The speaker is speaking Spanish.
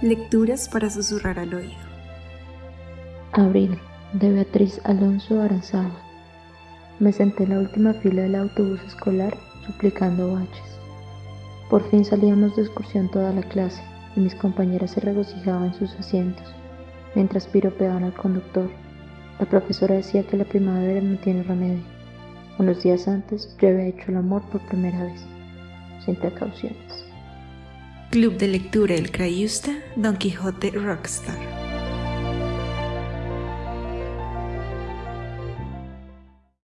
Lecturas para susurrar al oído. Abril, de Beatriz Alonso Aranzaba. Me senté en la última fila del autobús escolar suplicando baches. Por fin salíamos de excursión toda la clase y mis compañeras se regocijaban en sus asientos, mientras piropeaban al conductor. La profesora decía que la primavera no tiene remedio. Unos días antes yo había hecho el amor por primera vez, sin precauciones. Club de lectura El Crayusta, Don Quijote Rockstar.